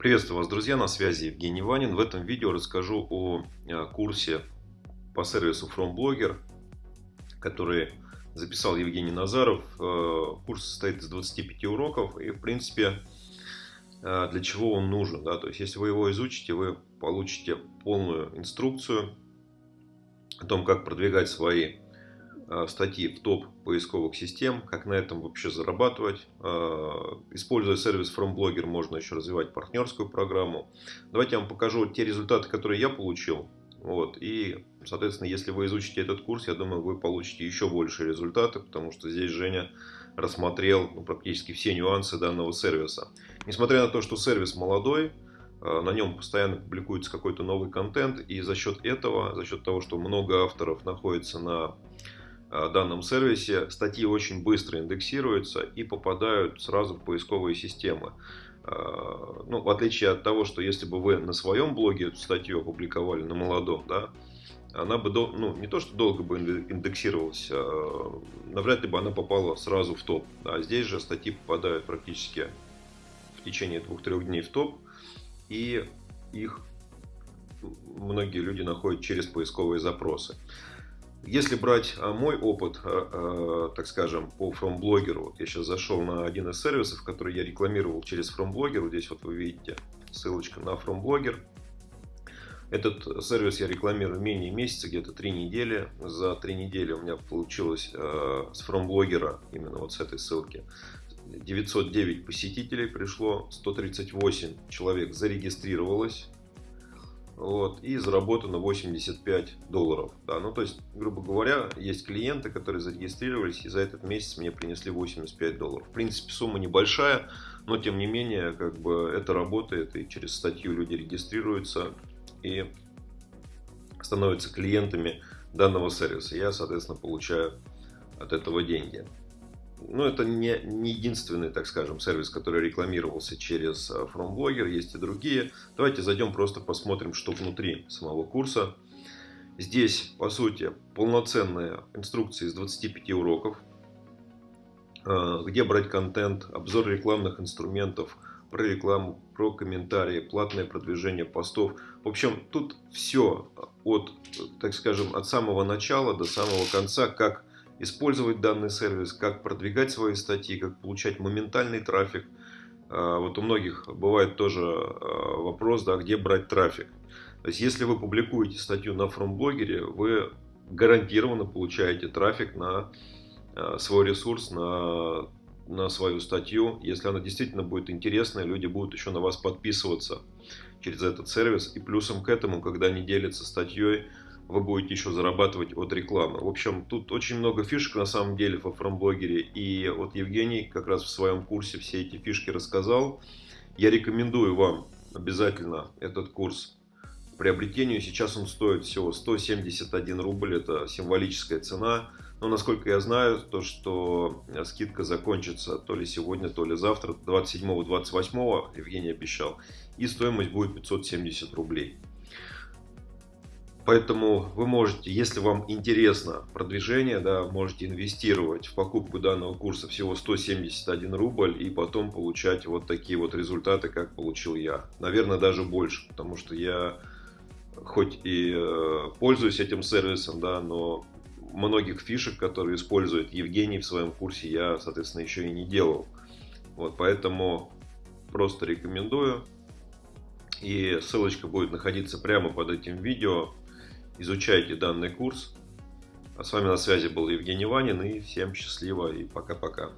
Приветствую вас, друзья, на связи Евгений Ванин. В этом видео расскажу о э, курсе по сервису FromBlogger, который записал Евгений Назаров. Э, курс состоит из 25 уроков и, в принципе, э, для чего он нужен. Да? То есть, если вы его изучите, вы получите полную инструкцию о том, как продвигать свои статьи в топ поисковых систем, как на этом вообще зарабатывать. Э, используя сервис FromBlogger, можно еще развивать партнерскую программу. Давайте я вам покажу те результаты, которые я получил. Вот. И, соответственно, если вы изучите этот курс, я думаю, вы получите еще больше результаты, потому что здесь Женя рассмотрел ну, практически все нюансы данного сервиса. Несмотря на то, что сервис молодой, э, на нем постоянно публикуется какой-то новый контент, и за счет этого, за счет того, что много авторов находится на Э, данном сервисе статьи очень быстро индексируются и попадают сразу в поисковые системы. Э, ну, в отличие от того, что если бы вы на своем блоге эту статью опубликовали на молодом, да, она бы ну, не то что долго бы индексировалась, а навряд ли бы она попала сразу в топ. А здесь же статьи попадают практически в течение двух-трех дней в топ, и их многие люди находят через поисковые запросы. Если брать а, мой опыт, а, а, так скажем, по FromBlogger, вот я сейчас зашел на один из сервисов, который я рекламировал через FromBlogger, вот здесь вот вы видите ссылочка на FromBlogger. Этот сервис я рекламирую менее месяца, где-то три недели. За три недели у меня получилось с FromBlogger, именно вот с этой ссылки, 909 посетителей пришло, 138 человек зарегистрировалось, вот, и заработано 85 долларов. Да, ну, то есть, грубо говоря, есть клиенты, которые зарегистрировались, и за этот месяц мне принесли 85 долларов. В принципе, сумма небольшая, но тем не менее, как бы это работает, и через статью люди регистрируются и становятся клиентами данного сервиса. Я, соответственно, получаю от этого деньги ну, это не, не единственный, так скажем, сервис, который рекламировался через э, FromBlogger, есть и другие. Давайте зайдем, просто посмотрим, что внутри самого курса. Здесь, по сути, полноценная инструкция из 25 уроков, э, где брать контент, обзор рекламных инструментов, про рекламу, про комментарии, платное продвижение постов. В общем, тут все от, так скажем, от самого начала до самого конца, как использовать данный сервис, как продвигать свои статьи, как получать моментальный трафик. А, вот у многих бывает тоже а, вопрос, да, где брать трафик. То есть, если вы публикуете статью на фромблогере, вы гарантированно получаете трафик на а, свой ресурс, на, на свою статью. Если она действительно будет интересная, люди будут еще на вас подписываться через этот сервис. И плюсом к этому, когда они делятся статьей, вы будете еще зарабатывать от рекламы. В общем, тут очень много фишек на самом деле во фромблогере. И вот Евгений как раз в своем курсе все эти фишки рассказал. Я рекомендую вам обязательно этот курс приобретению. Сейчас он стоит всего 171 рубль. Это символическая цена. Но насколько я знаю, то что скидка закончится то ли сегодня, то ли завтра, 27-28 Евгений обещал. И стоимость будет 570 рублей. Поэтому вы можете, если вам интересно продвижение, да, можете инвестировать в покупку данного курса всего 171 рубль и потом получать вот такие вот результаты, как получил я. Наверное, даже больше, потому что я хоть и э, пользуюсь этим сервисом, да, но многих фишек, которые использует Евгений в своем курсе, я, соответственно, еще и не делал. Вот, поэтому просто рекомендую. И ссылочка будет находиться прямо под этим видео изучайте данный курс. А с вами на связи был Евгений Ванин и всем счастливо и пока-пока.